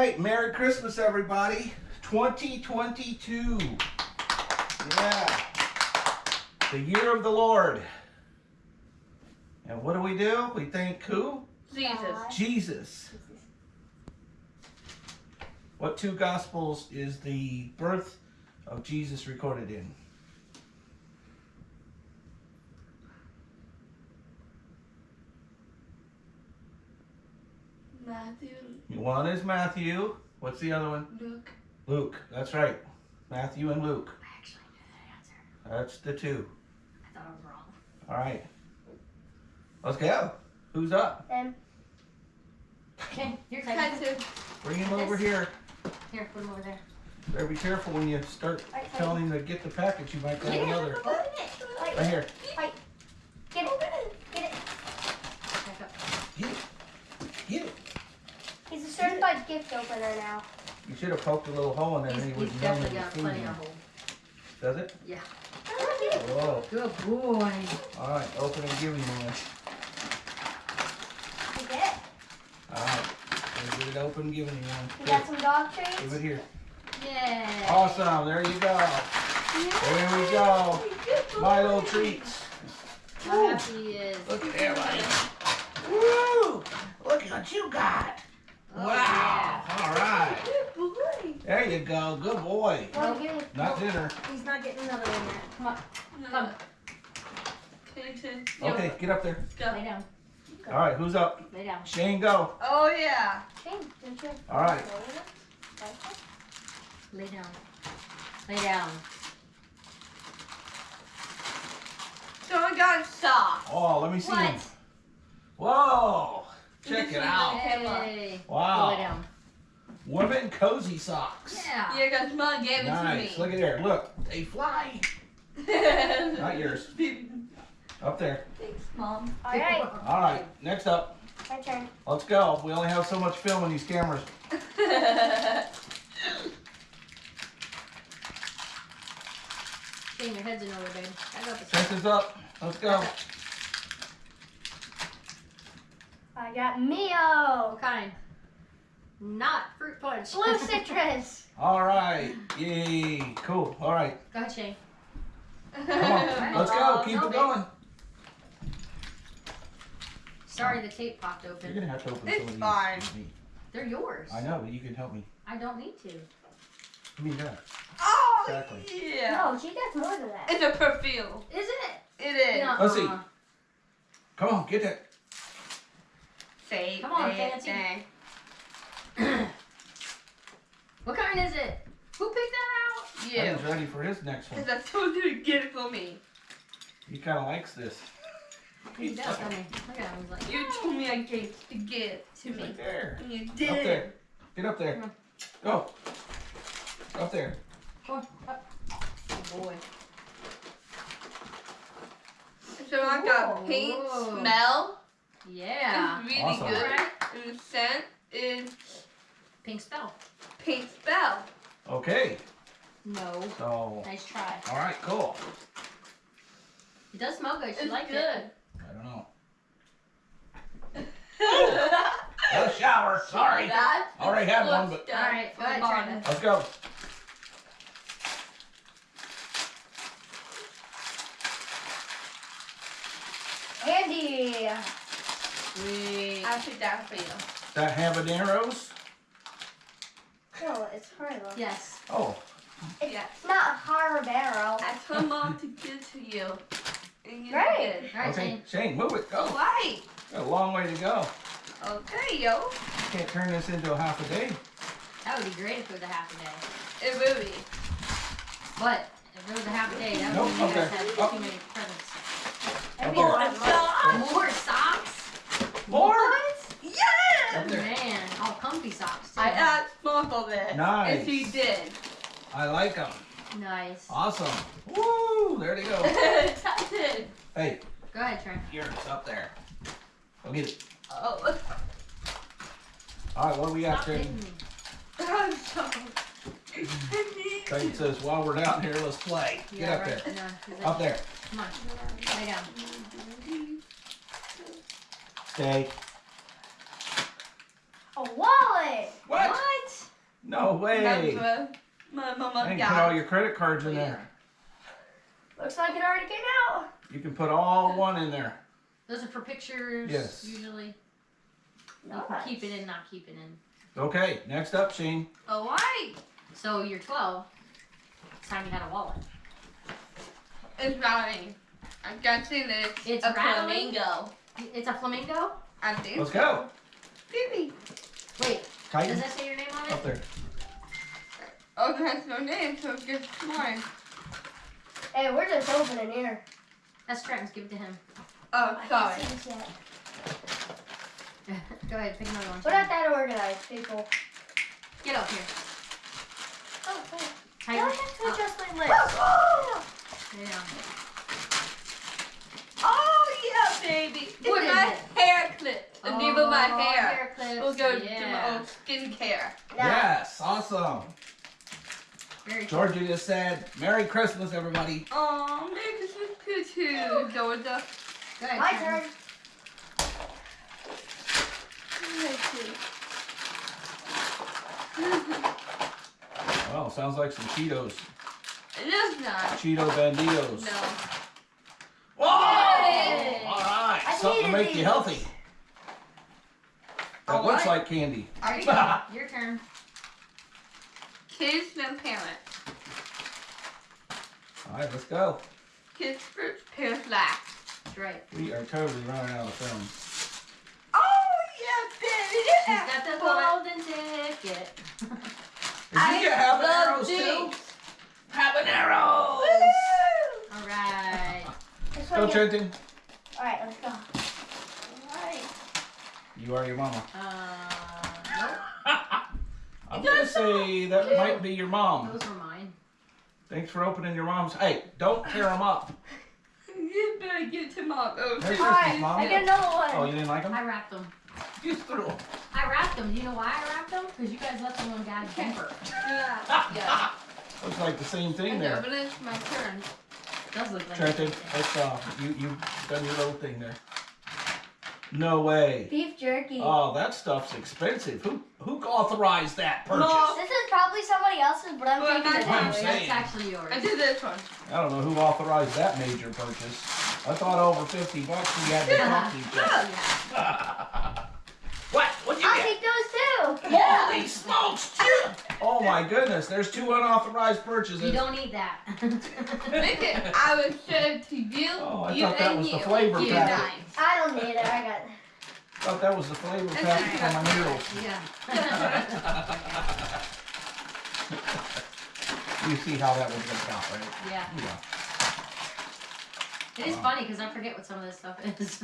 right, Merry Christmas, everybody. 2022. Yeah. The year of the Lord. And what do we do? We thank who? Jesus. Jesus. What two gospels is the birth of Jesus recorded in? Matthew, One is Matthew. What's the other one? Luke. Luke. That's right. Matthew and Luke. I actually knew that answer. That's the two. I thought I was wrong. All right. Let's go. Who's up? Then Okay, your Cut turn. to Bring him over here. Here, put him over there. Better be careful when you start Right, right. telling him to get the package. You might grab Yeah. another. open it. Like, Right here. Get it. Get it. Back up. Get it. Get it. He's a certified gift opener now. You should have poked a little hole in there He's, and he would know definitely got plenty of it. holes. Does it? Yeah. Whoa. Good boy. All right. Open and give me one. You get All right. Let's get it open. Give me one. You got some dog treats? Give it here. Yeah. Awesome. There you go. There we go. My little treats. How happy he is. Look at there, buddy. Woo! Look at what you got. Oh, wow. All right. Good boy. There you go. Good boy. Well, give me. Not oh, dinner. He's not getting another one yet. Come on. Come. Okay, to Okay, get up there. Go. Lay down. All right, who's up? Lay down. Shane, go. Oh yeah. Shane, didn't you All right. Lay down. Lay down. So I got soft. Oh, let me see What? him. Whoa! Check it out. Hey. Go lay Wow. down. Women cozy socks. Yeah. Yeah, because mom gave it Nice. to me. Look at there. Look, they fly. Not yours. Up there. Thanks, mom. All right, All right, next up. my turn. Let's go. We only have so much film on these cameras. Shane, your head's in order, babe. I got this. This up. Let's go. I got Mio. What kind? Not fruit punch. Blue citrus. All right. Yay. Cool. All right. Go ahead, Shane. Come on. Let's go. Keep it going. Sorry, the tape popped open. You're gonna have to open It's some of these. fine. They're yours. I know, but you can help me. I don't need to. Give me that. Oh Exactly. yeah. No, she gets more than that. It's a perfume. Is it? It is. No. Let's see. Come on, get that. Say Come on, it, fancy. say. What kind is it? Who picked that out? You. He's ready for his next one. Because I told you to get it for me. He kind of likes this. He does, doesn't he? Look at him. He's like, You told me I gave to get it to He's me. right there. And you Up did. there. Get up there. Go. Up there. Come on, up. Oh boy. So I got paint Whoa. smell. Yeah. It's really Awesome. good. Alright. And the scent is Pink spell. Pink spell. Okay. No. So, Nice try. all right, cool. It does smell good. She It's liked good. it. I don't know. Got a shower. Sorry. That Already had one, but All right, go ahead, good. Travis. let's go. Andy. Sweet. I'll take that for you. That habaneros. No, it's Harlow. Yes. Oh, Yeah. It's not Harbaro. I told mom to give to you. And you Right. did. All right, okay. Shane. Shane, move it. Go. Why? Got a long way to go. Okay, yo. Can't turn this into a half a day. That would be great if it was a half a day. It will be. But if it was a half a day, that would Nope, mean you guys okay. had Oh. too many presents. That'd be More a oh. lot of. More socks? More. Yes! Up. Man, all comfy socks too. I asked mom for this. Nice. And she did. I like them. Nice. Awesome. Woo! There they go. I did. Hey, Go ahead, Trent. yours up there. Go get it. Oh. All right, what do we got, Stop Shane? hitting me. I'm sorry. I need Shane says, while we're down here, let's play. Get up right. there. No, 'cause it- Up there. Come on. Lay down. Stay. A wallet. What? What? No way. Remember, my mama And put all your credit cards in there. Looks like it already came out. You can put all one in there. Those are for pictures. Yes. Usually. You Nice. keep it in, not keep it in. Okay, next up, Shane. Oh, why? So you're 12. It's time you had a wallet. It's rattling. I'm guessing it's, It's a rattling? flamingo. It's a flamingo? I think. Let's go. Baby. Wait, does that say your name on it? up it? there. Oh, it has no name, so it gets mine. Hey, we're just opening here. That's Trenton's. Give it to him. Oh, I sorry. can't see. Go ahead, pick another one. We're not that organized, people. Get up here. Oh, hey. Tighten I have to up. adjust my legs. Yeah. Oh, yeah, baby. What is my it? hair clip. The name of my Oh, hair. clips. We'll go yeah. to my own skincare. Now, Yes, awesome. Very cool. Georgia just said, Merry Christmas, everybody. Oh, Merry Christmas to too, Georgia. Go ahead, My Trenton. turn. Well, sounds like some Cheetos. It is not. Cheeto Banditos. No. Whoa! All right, I something to needed make you healthy. That All looks right. like candy. There you go. Your turn. Kids then parents. All right, let's go. Kids first, parents last. That's right. We are totally running out of film. Oh, yeah, baby. She's got the golden ticket. Did you get habaneros love too? these. Habaneros! All right. This Go, one. Trenton. Alright, let's go. Alright. You are your mama. Uh, nope. I'm gonna say that might be your mom. Those were mine. Thanks for opening your mom's. Hey, don't tear them up. You better get to mom. Oh, Merry shit. Christmas, Alright, Mom. I get another Oh, one. you didn't like them? I wrapped them. You threw them. I wrapped them. Do you know why I wrapped them? Because you guys left them on Dad's bumper. Yeah. yeah. Looks like the same thing And there. But it's my turn. Does look like Trenton, it. let's uh, you you done your little thing there. No way. Beef jerky. Oh, that stuff's expensive. Who who authorized that purchase? Mom. This is probably somebody else's, but I'm Well, taking that's it what I'm anyway. saying. That's actually yours. I did this one. I don't know who authorized that major purchase. I thought over fifty bucks we had to talk to each. Yeah. What? What'd you I'll get? take those too. Yeah. Holy smokes! Two- Oh my goodness! There's two unauthorized purchases. You don't need that. Make it. I will show it to you. Oh, I you thought that and was the you. flavor you packet. Guys. I don't need it. I got I thought that was the flavor It's packet for my noodles. yeah. you see how that was gonna count, right? yeah. Yeah. It is uh-huh. funny because I forget what some of this stuff is.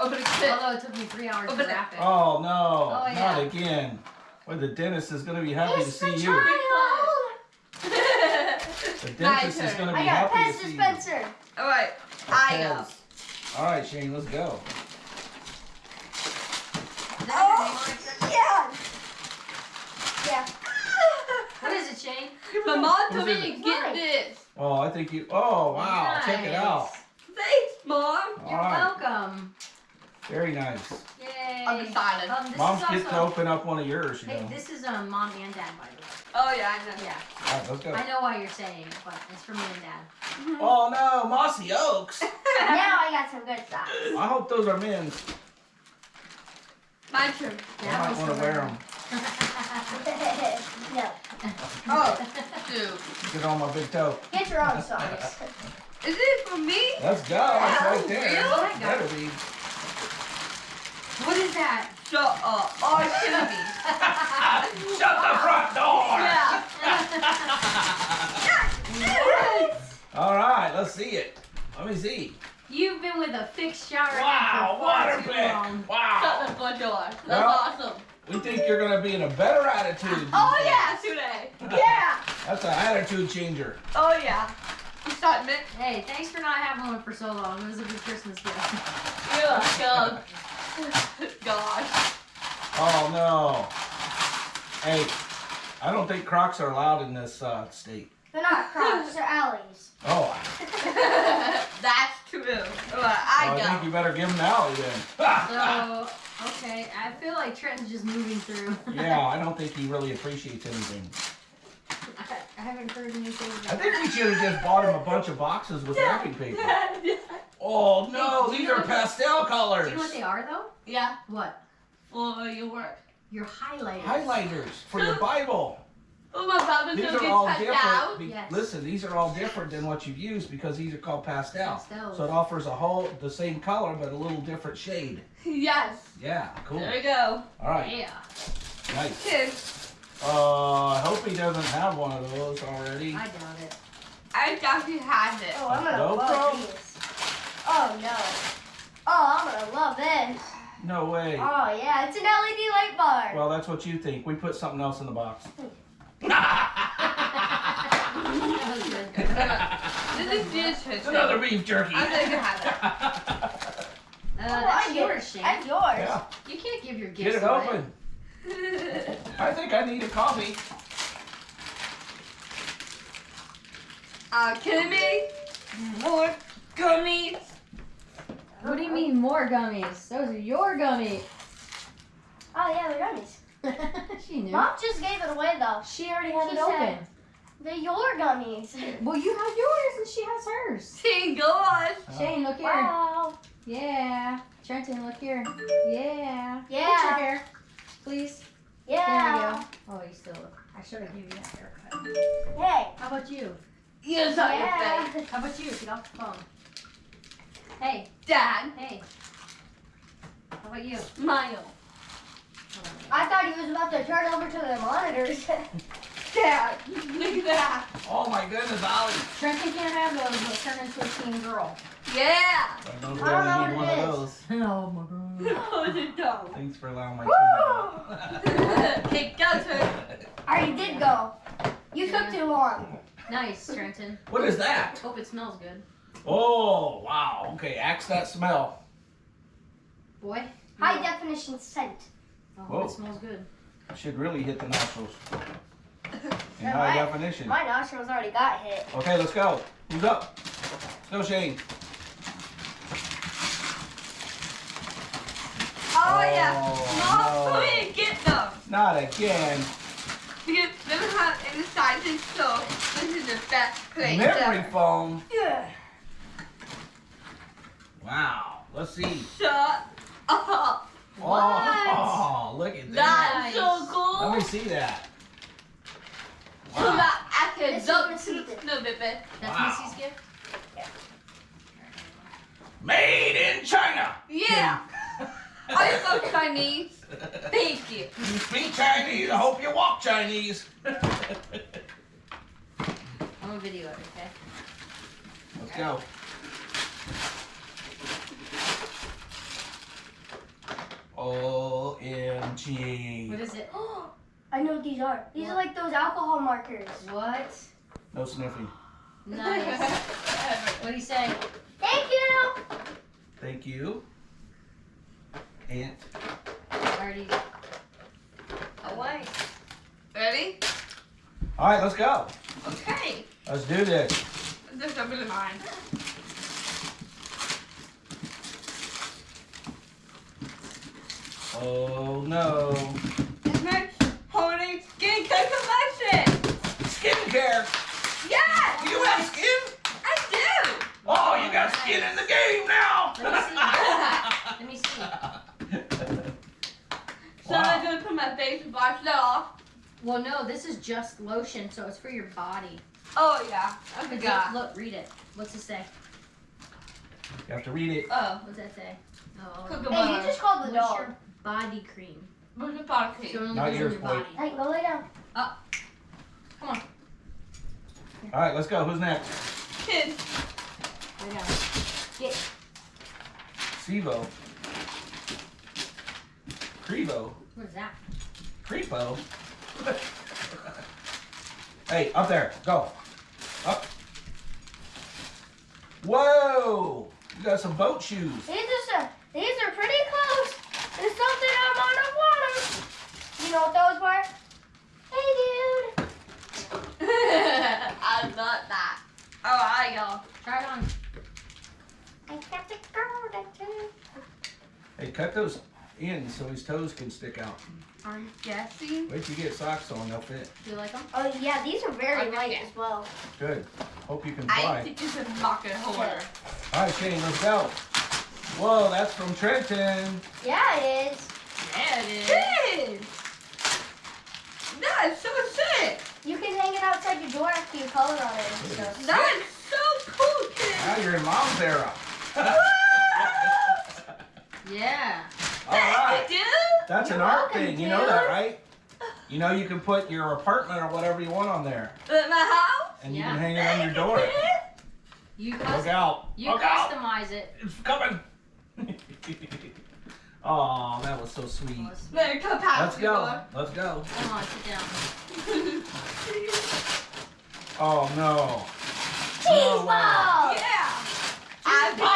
Open a clip. Although it took me three hours Open to it. wrap it. Oh no! Oh, Not again. Well, the dentist is gonna be happy It's to see the you. child. The dentist is gonna be I got a happy pet to see you. dispenser. All right. I go. All right, Shane, let's go. Is that your name on it, Trish? Yeah. Yeah. What is it, Shane? My mom told Who's me it? to get Mine. this. Oh, I think you. Oh wow! Check it out. Thanks, mom. All You're right. welcome. Very nice. Yay. I'm excited. Um, Mom's is getting to open up one of yours, you Hey, know. this is um, mom and dad, by the way. Oh yeah, I know. Yeah. All right, let's go. I know why you're saying it, but it's for me and dad. Oh no, Mossy Oaks. now I got some good stuff. I hope those are men's. My turn. I might want to wear them. no. Oh, dude. Get on my big toe. Get your own socks. Is it for me? Let's go. It's Oh, right there. really? Better be. What is that? Shut up. Oh, it shouldn't be. Shut the front door. Yeah. All right, let's see it. Let me see. You've been with a fixed shower head Wow, for far Waterpik. long. Shut the front door. That's Well- awesome. We think you're gonna be in a better attitude. Oh days. yeah, today. Yeah. That's an attitude changer. Oh yeah. You start Hey, thanks for not having one for so long. It was a good Christmas gift. Yeah. God. Gosh. Oh no. Hey, I don't think Crocs are allowed in this uh, state. They're not crocs, they're alleys. Oh, That's true. Alright, I well, I think you better give them the alley then. So, Okay, I feel like Trent's just moving through. Yeah, I don't think he really appreciates anything. I, I haven't heard anything. I think we should have just bought him a bunch of boxes with wrapping paper. Oh no, Hey, these are know- pastel colors. Do you know what they are though? yeah, What? for your work. Your highlighters. Highlighters for your Bible. Oh, my Bible These still are gets all different. be- Yes. Listen, these are all different than what you've used because these are called pastel. Pastels. So it offers a whole the same color but a little different shade. Yes. Yeah, cool. There we go. All right, Yeah. nice. Kids, Uh, I hope he doesn't have one of those already. I doubt it. I thought he had it. Oh, I'm gonna GoPro? love these. Oh no. Oh, I'm gonna love this. No way. Oh yeah, it's an LED light bar. Well, that's what you think. We put something else in the box. That was good. This is just It's another beef jerky. I'm gonna have it. Uh, Oh, that's I get yours, it. Shane. That's yours. yeah, You can't give your gifts get it away. open. I think I need a coffee. uh, kidding me? More gummies. What do you mean more gummies? Those are your gummies. Oh yeah, they're gummies. she knew. Mom just gave it away though. She already had She it said- open. They're your gummies. Well, you have yours and she has hers. Single on. Shane, look here. Wow. Yeah. Trenton, look here. Yeah. Yeah. Put your Yeah. hair, please. Yeah. There we go. Oh, you still. Look. I should have given you that haircut. Hey. How about you? Yes, on Yeah. How about you? Get off the phone. Hey, Dad. hey. How about you? Smile. I thought he was about to turn over to the monitors. Dad. Look at that. Oh my goodness, Ollie. Trenton can't have those. He'll turn into a teen girl. Yeah. I don't I don't know what one of those. Oh my god. No, it's a dog. Thanks for allowing my phone to go. okay, go to I already did go. You took too long. Nice, Trenton. What is that? Hope it smells good. Oh, wow. Okay, axe that smell. Boy. High definition scent. Oh, Whoa. it smells good. It Should really hit the nostrils. In high right. definition. My nostrils already got hit. Okay, let's go. Who's up? Let's go, Shane. Oh, yeah. Oh, Mom, no. come here, get them. Not again. Because they don't have any sizes, so this is the best place Memory ever. foam. Yeah. Wow. Let's see. Shut up. Oh, look at that. That's so cool. Let me see that. So Wow. that I can This is jump Missy. to no baby. That's Wow. Missy's gift? Made in China. Yeah. I spoke Chinese. Thank you. You speak Chinese. I hope you walk Chinese. I'm gonna video it, okay? Let's go. OMG. What is it? I know what these are. These are like those alcohol markers. What? No sniffing. Nice. what do you say? Thank you. Thank you. Aunt. Already. Wait. Ready? All right, let's go. Okay. Let's do this. There's something in mine. Oh no. It's my holding skin collection. Skincare. Yeah. Do you have skin? I do. Oh, you got skin in the game now. Let me see. Let me see. So I'm gonna put my face and wash it off. Well, no, this is just lotion, so it's for your body. Oh yeah. I Look, forgot. look, read it. What's it say? You have to read it. Oh. What's that say? Oh. Hey, you just called the dog. Your body cream? What's the bottle So Not yours, your boy. body. Hey, go lay down. Up. Come on. All right, let's go. Who's next? Kids. Lay down. Sivo. Crevo. What is that? Creepo. hey, up there. Go. Up. Whoa! You got some boat shoes. These are these are pretty close. There's something I'm on the water. You know what those were? Hey, dude. I love that. Alright, y'all. Try it on. I got the girl that. Hey, cut those in so his toes can stick out. I'm guessing? Wait till you get socks on, they'll fit. Do you like them? Oh yeah, these are very Okay, light yeah. as well. Good. Hope you can fly. I fly. think it's a market holder. All right, Shane, let's go. Whoa, that's from Trenton. Yeah, it is. Yeah, it is. It is! That is so sick! You can hang it outside your door after you color on it and stuff. That is so cool, kid! Now you're in mom's era. Yeah. All right. Dude! That's an You're art welcome, thing. You know that, right? You know you can put your apartment or whatever you want on there, At my house? and you Yeah. can hang it on your door. You Look out! you Look out! customize it. It's coming. oh, that was so sweet. Let's- There, come past Let's go. Let's go. Come on, sit down. Oh no. Cheese No way. ball! Yeah! I ball. oh,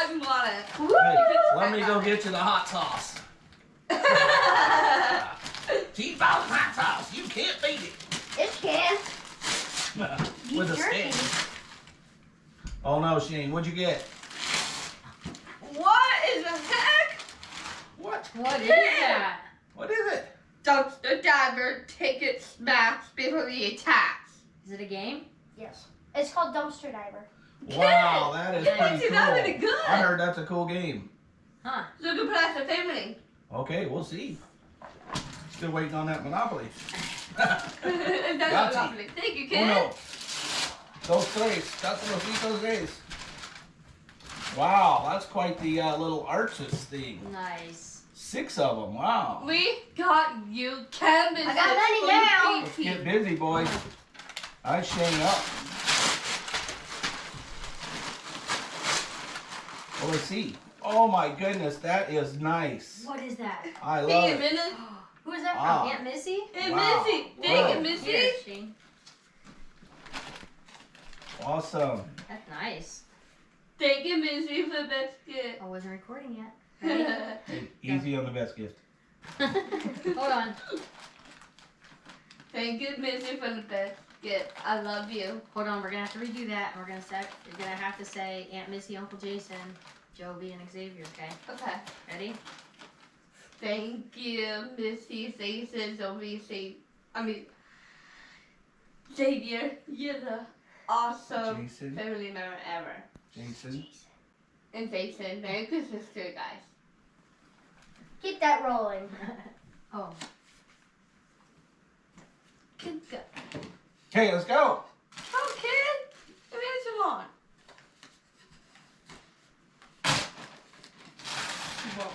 every time you want it. Woo! Hey, let me go get you the hot sauce. Cheese balls hot sauce. You can't beat it. It can. With a stick. Oh no, Shane, what'd you get? what is the heck? What? What is that? What is it? Dumpster diver ticket smash before the attacks. Is it a game? Yes. It's called dumpster diver. Wow, that is pretty cool. that would've good. I heard that's a cool game. Huh. So you can play as a family. Okay, we'll see. Still waiting on that Monopoly. That's Grazie. lovely. Thank you, kid. Uno. Dos tres. Cuatro, cinco, seis. Wow, that's quite the uh, little artist thing. Nice. Six of them. Wow. We got you canvas. I got money now. Let's get busy, boys. I Shane up. Oh, well, let's see. Oh my goodness, that is nice. What is that? I love Hey, it. minute. Who is that from? Wow. Aunt Missy? Hey, Wow. Missy. Whoa. Thank you, Missy. Here, Awesome. That's nice. Thank you, Missy, for the best gift. I wasn't recording yet. Ready? Hey, easy on the best gift. Hold on. Thank you, Missy, for the best gift. I love you. Hold on. We're gonna have to redo that. and We're gonna say. You're gonna have to say Aunt Missy, Uncle Jason, Joby, and Xavier. Okay. Okay. Ready? Thank you, Missy, Jason, Zoe, Sa- I mean, Xavier. You're the awesome Jason. family member ever. Jason. And Jason, Merry Christmas to you guys. Keep that rolling. oh. Good go. Okay, let's go. Oh, kid. Give me some on. Whoa.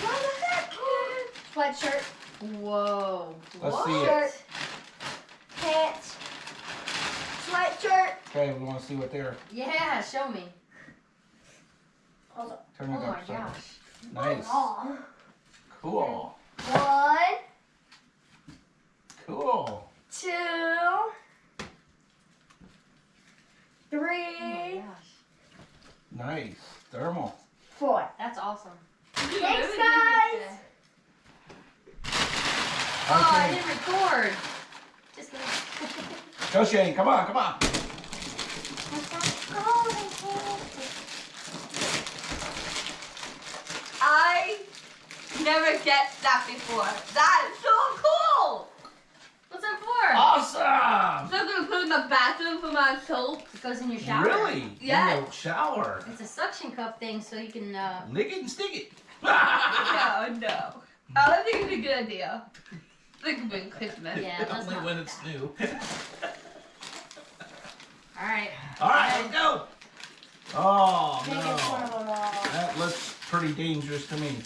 What the heck, kid? Sweatshirt, Whoa. Let's what? see it. shirt, pants, sweatshirt. Okay, we want to see what they're. Yeah. Show me. Hold on. Turn Oh it my up. so- gosh. Nice. Oh, oh. Cool. One, Cool. two, Oh my three, gosh. Nice. Thermal. four. That's awesome. Thanks, guys. Oh, I didn't record. Just kidding. Go Shane. Come on, come on. I never get that before. That is so cool. What's that for? Awesome. So I'm gonna put it in the bathroom for my soap. It goes in your shower. Really? Yeah. In the shower. It's a suction cup thing, so you can. uh Lick it and stick it. No, no. I don't think it's a good idea. Think of it Christmas. Yeah, let's Only not. when it's new. All right. All right, let's go. Oh Biggest no. of them all. That looks pretty dangerous to me.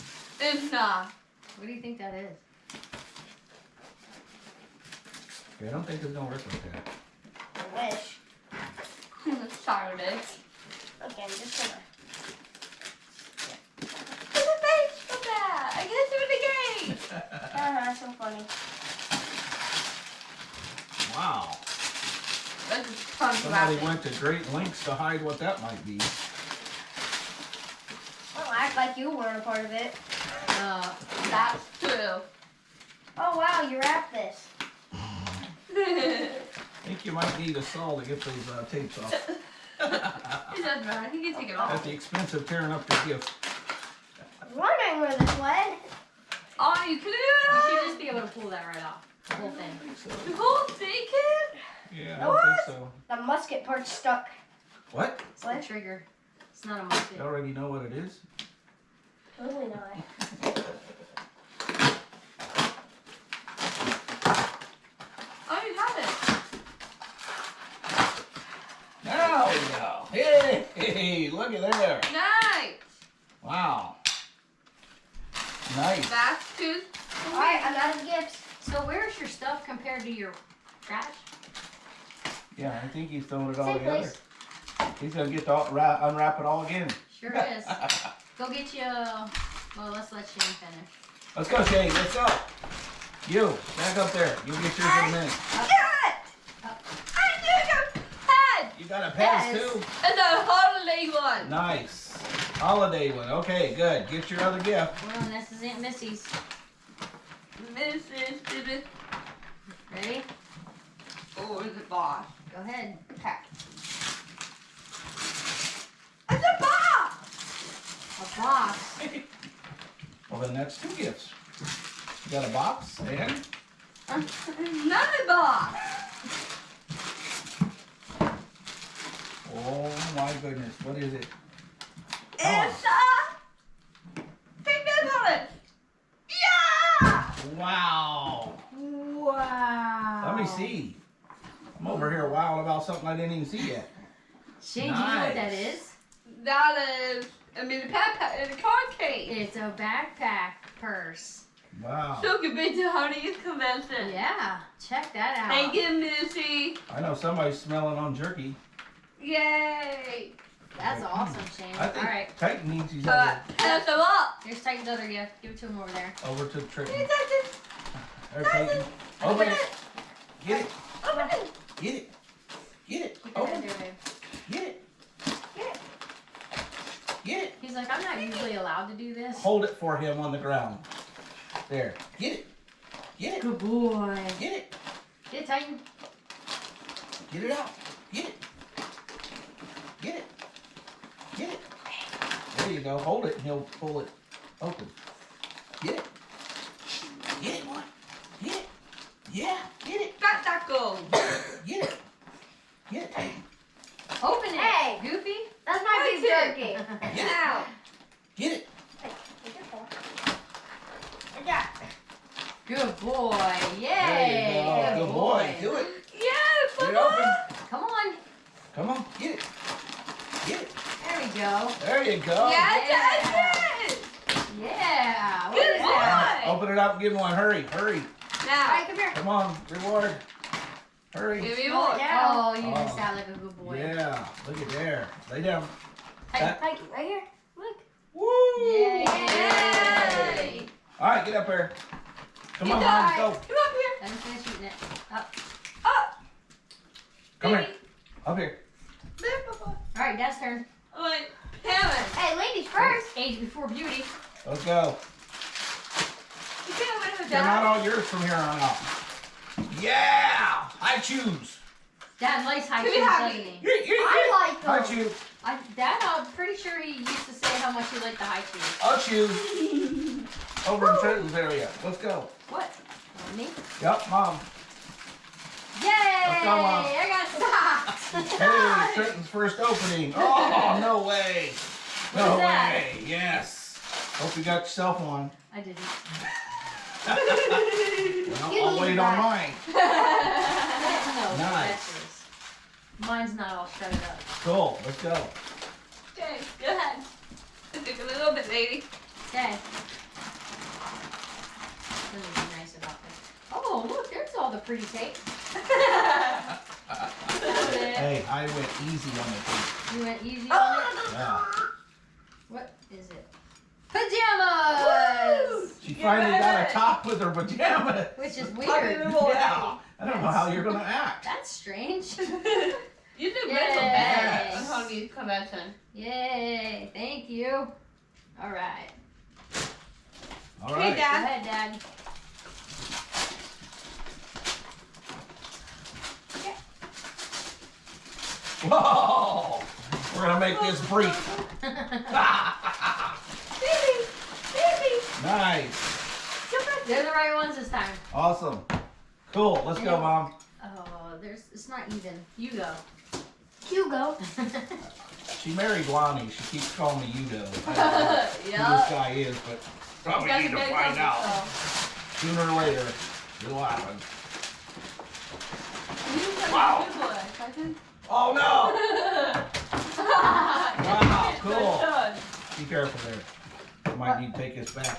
It's not. What do you think that is? Okay, I don't think it's gonna work like that. I wish. Sorry, bitch. Okay, I'm just gonna. Look the face of that. I get to do it again. Uh-huh, so funny. wow. That's just Somebody graphic. went to great lengths to hide what that might be. Don't act like you weren't a part of it. Uh, That's true. Oh wow, you wrapped this. I think you might need a saw to get those uh, tapes off. It doesn't matter. He can take it off. At the expense of tearing up the gift. I'm Wondering where this went. Oh, you can do You should just be able to pull that right off. The whole thing. The whole thing, kid. Yeah, I don't think so. The musket part's stuck. What? It's the trigger. It's not a musket. You already know what it is? Totally not. Oh, you have it. There we go. Hey, hey, look at there. Nice. Wow. Nice. Back to. Alright, I'm out of gifts. So where's your stuff compared to your trash? Yeah, I think he's throwing it all Same together. place. He's gonna get to all, wrap, unwrap it all again. Sure is. Go get you. a- Well, let's let Shane finish. Let's go, Shane. Let's go. You, back up there. You'll get yours in a minute. Uh, get it. Uh, I did a pad. You got a pass Yes. too? And a holiday one. Nice. Holiday one. Okay, good. Get your other gift. Well, this is Aunt Missy's. Mrs. Dibby. Ready? Oh, it's a boss. Go ahead. Okay. It's a box. A box. Well, then that's two gifts. You got a box and Another box. oh my goodness, what is it? It's a pigment bullet. Yeah. Wow. Wow. Let me see. I'm over here wild about something I didn't even see yet. Shane, do you know what that Nice. is? That is, I mean, the backpack, pad and the card case. It's a backpack purse. Wow. So good to Honey's convention. Yeah, check that out. Thank you, Missy. I know somebody's smelling on jerky. Yay. That's awesome, Shane. I think All right, Titan needs his Uh, other pass them up. here's Titan's other gift. Give it to him over there. over to Triton. Hey, Titan, There, Titan. Open Open it. it. Get it. Open it. Get it. Get it. Open head it. there, babe. Get it. Get it. Get it. He's like, I'm not usually allowed to do this. Hold it for him on the ground. There. Get it. Get it. Good boy. Get it. Get it, Titan. Get it out. Get it. Get it. Get it. There you go. Hold it and he'll pull it open. Get it. Get it, boy. Get it. Yeah. Get it. Got that gold. Get it. Get it, Open it. Hey. Goofy. That's my beef That's jerky. Get it. Now. Get it. Good boy. There Yay. you go. Good boy. Do it. Yes, Get it Papa. open. Come on. Come on. Get it. Get it. There we go. There you go. Yes, Yeah. that's it. Yeah. What Good is that? boy. Open it up and give him one. Hurry. Hurry. Now. Alright, come on. Reward. Hurry. Give me Oh, one. down. oh, you Oh. just sound like a good boy. Yeah. Look at there. Lay down. Titan. Like, right here. Look. Woo! Yay. Yay. All right, get up there. Come on, Mom, go. Come up here. Let me finish eating it. Up. Come here. Up here. There, Papa. All right, Dad's turn. Oh, wait. Hammond. Hey, ladies first. Age before beauty. Let's go. You can't win with They're not all yours from here on out. Yeah! I choose. Dad likes high Can shoes, doesn't me? he? Here, here, I like I them. choose. I, Dad, I'm pretty sure he used to say how much he liked the high shoes. I'll choose. Over in Trenton's area. Let's go. What? Me? Yep, Mom. Yay! Let's go, Mom. I got socks. Hey, Trenton's first opening. Oh, no way. What No is that? way. Yes. Hope you got yourself one. I didn't. Well, You I'll need wait on mine. no, Nice. Mine's not all shredded up. Cool. Let's go. Okay, go ahead. Take a little bit, lady. Okay. Let me be nice about this. Oh, look, there's all the pretty tape. Hey, I went easy on the tape. You went easy on it. Yeah. What is it? Pajamas! She Get finally got ready. a top with her pajamas. Which is weird. Yeah. I don't know how you're gonna act. That's strange. You did Yay. mental bad on Honey's convention. Yay, thank you. All right. All Hey, right. Go Dad. ahead, Dad. Whoa! We're gonna make this brief. Nice. They're the right ones this time. Awesome. Cool. Let's go, mom. Oh, there's it's not even. You go. Hugo. She married Lonnie. She keeps calling me. I don't know who this guy is, but probably need to find out. Sooner or later, it'll happen. Wow. Oh no! Wow, cool. Be careful there. I might need to take this back.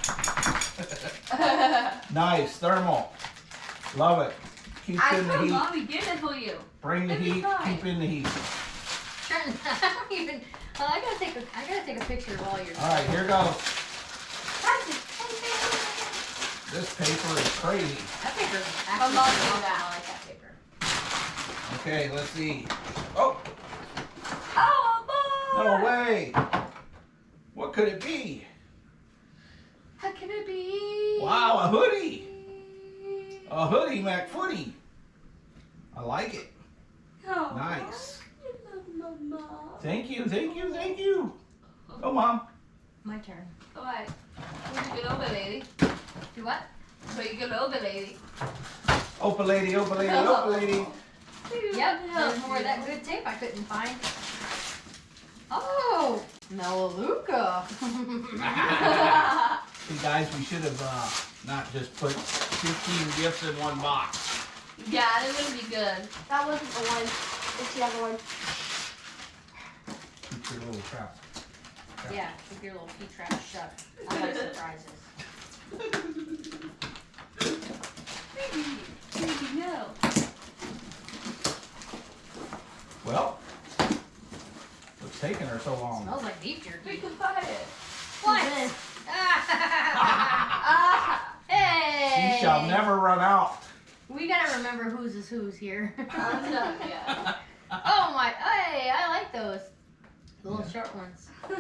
Nice, thermal. Love it. Keeps I in the told heat. mommy get it for you. Bring the It'll heat. fine. Keep in the heat. I don't even. Well, I gotta take a. I gotta take a picture of all your. All right, here goes. This paper is crazy. That paper. I'm Actually, not I doing that. like that paper. Okay, let's see. Oh, Oh, boy. no way. What could it be? How can it be? Wow, a hoodie. A hoodie Mac McFooty. I like it. Oh, Nice. I love Mama. Thank you, thank you, thank you. Oh, mom. My turn. Alright. Where you get over, lady? Do what? Where you get over, lady? Opa lady, opa lady, opa lady. Yep. There's more of that good tape I couldn't find. Oh, Melaleuca. See, guys, we should have uh, not just put 15 gifts in one box. yeah, it would be good. That wasn't the one. It's the other one. Keep your little trap. yeah, keep your little pea trap shut. I like surprises. Baby, baby, no. Well, what's taking her so long? Smells like beef We jerky. can find it. What? This. Ah, hey! She shall never run out. We gotta remember whose is whose here. I'm done, yeah. oh my! Hey, I like those. The little short ones.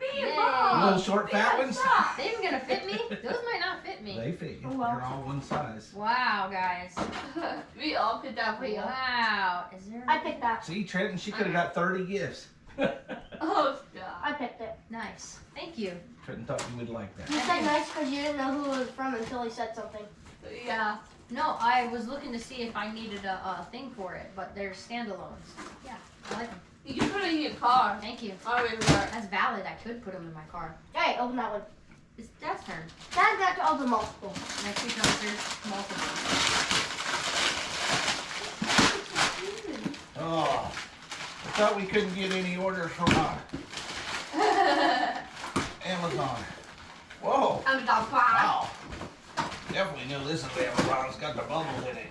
Me Yay. and mom. Little short fat ones? They even gonna fit me? Those might not fit me. They fit you. Oh, well. They're all one size. Wow, guys. we all picked out for you. Wow. Is there? I picked that. See, Trenton, she could have got 30 gifts. Oh, stop. I picked it. Nice. Thank you. Trenton thought you would like that. You said nice because you didn't know who it was from until he said something. Yeah. No, I was looking to see if I needed a, a thing for it, but they're standalones. Yeah, I like them. You can put it in your car. Thank you. Oh, wait, wait. That's valid. I could put them in my car. Hey, open that one. It's Dad's turn. Dad got to open multiple. Next week, there's multiple. Oh, I thought we couldn't get any orders from uh, uh, Amazon. Whoa, I'm the pie. wow. Definitely knew this is Amazon. It's got the bubbles in it.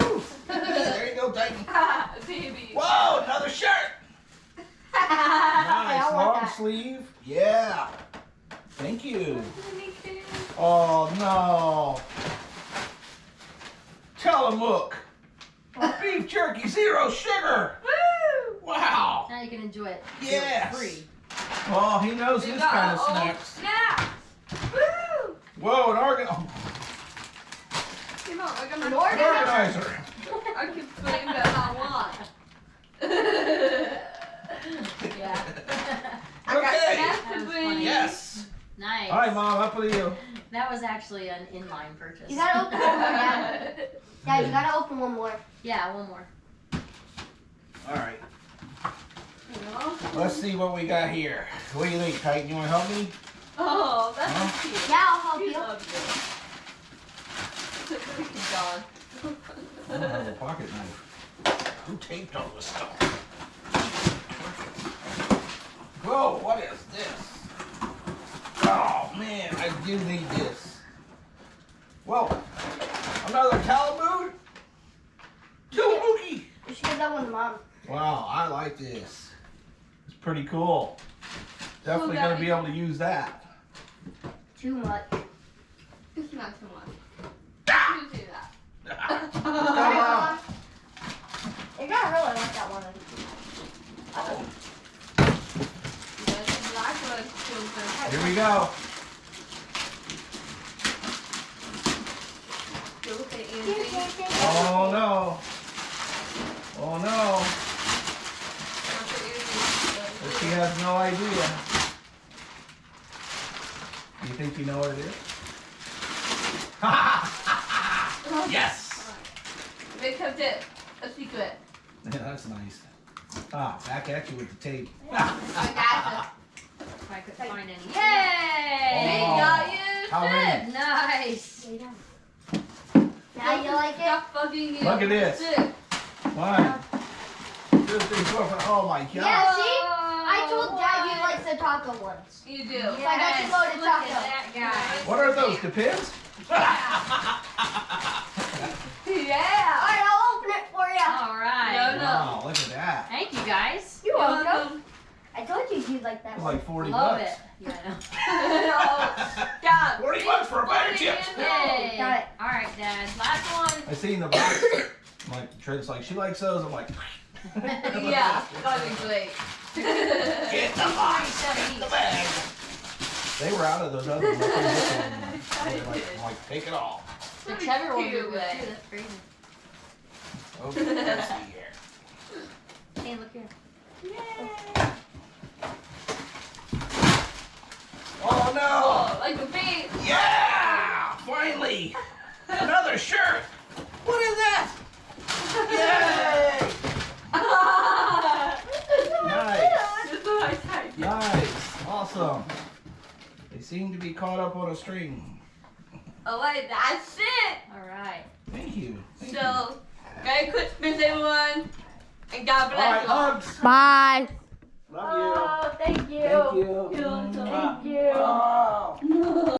Woo. there you go, Titan. Baby. Whoa, another shirt. Nice, long that. sleeve. Yeah. Thank you. Me too. Oh no. Tillamook. Beef jerky, zero sugar. Woo! Wow. Now you can enjoy it. Yes. Free. Oh, he knows this kind of all snacks. Snacks. Woo! Whoa, an organ. Oh, Come on, we're An an organizer. organizer. I can put in that I want. Yeah. I got Okay. snacks That to was bring. funny. Yes. Nice. All right, Mom, up with you. That was actually an inline purchase. You gotta open one more, Dad. Dad, you gotta open one more. Yeah, one more. All right. You? Let's see what we got here. What do you think, Titan? You want to help me? Oh, that's Huh? cute. Yeah, I'll help He you. loves it. Look at John. I don't have a pocket knife. Who taped all this stuff? Whoa, what is this? Oh man, I do need this. Whoa, another Talamood? Tillamookey! You should give that one to mom. Wow, I like this. It's pretty cool. Definitely Cool, gonna be able to use that. Too much. It's not too much. Ah! You do that. Come on. You're really like that one. Oh, You guys can like what children. here we go. Go say Here's anything. anything. Oh no. don't know. But she no idea. You think you know what it is? yes! They kept it a secret. Yeah, that's nice. Ah, back at you with the tape. I got If I couldn't find any. it. Yay! We Oh. got you. How many? Nice. Now you like it? Fucking you. Look at this. Sit. One, two, three, four, five. Oh my god. Yeah, see? I told Dad you like the taco ones. You do. Yes, I got you loaded look taco. at that guy. What are those? Depends? Yeah. Alright, I'll open it for you. All right. No, no. Wow, look at that. Thank you guys. You're You're welcome. welcome. I told you you'd like that It's one. like 40 Love bucks. it. Yeah, I know. Stop. 40 bucks for a bag of chips. in Got it. All right, Dad. Last one. I seen the box. I'm like, Trent's like, she likes those. I'm like, Yeah, that'd be great. get the box, get the bag. They were out of those other ones. I couldn't get them. So they're like, I'm like, take it all. Whichever one Cute you way. too. Okay, let's see here. Hey, look here. Yay! Oh no! Oh, like a bee. Yeah! Finally! Another shirt! What is that? Yay! Nice! That's what I typed. Nice! Awesome! They seem to be caught up on a string. Oh, Alright, that's it. All right. Thank you. Thank you. So, Merry Christmas, everyone. And God All right, bless you. all. hugs! Bye. Love you! Oh, thank you. Thank you! You're welcome. Thank you. Oh.